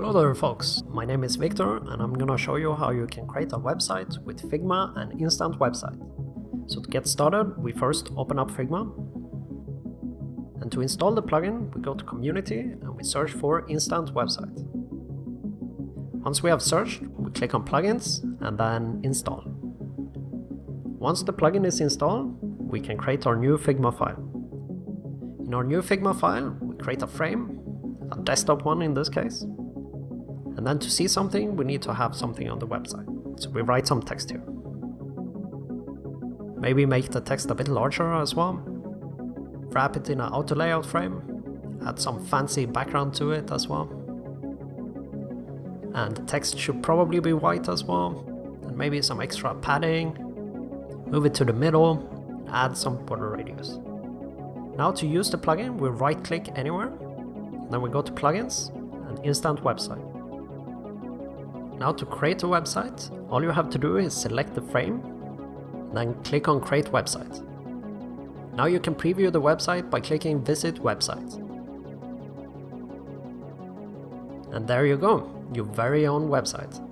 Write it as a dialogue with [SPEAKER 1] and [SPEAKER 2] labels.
[SPEAKER 1] Hello there folks, my name is Victor and I'm gonna show you how you can create a website with Figma and Instant Website. So to get started, we first open up Figma. And to install the plugin, we go to Community and we search for Instant Website. Once we have searched, we click on Plugins and then Install. Once the plugin is installed, we can create our new Figma file. In our new Figma file, we create a frame, a desktop one in this case, and then to see something, we need to have something on the website. So we write some text here. Maybe make the text a bit larger as well. Wrap it in an auto layout frame. Add some fancy background to it as well. And the text should probably be white as well. And maybe some extra padding. Move it to the middle. Add some border radius. Now to use the plugin, we right click anywhere. Then we go to plugins and instant website. Now to create a website, all you have to do is select the frame, then click on create website. Now you can preview the website by clicking visit website. And there you go, your very own website.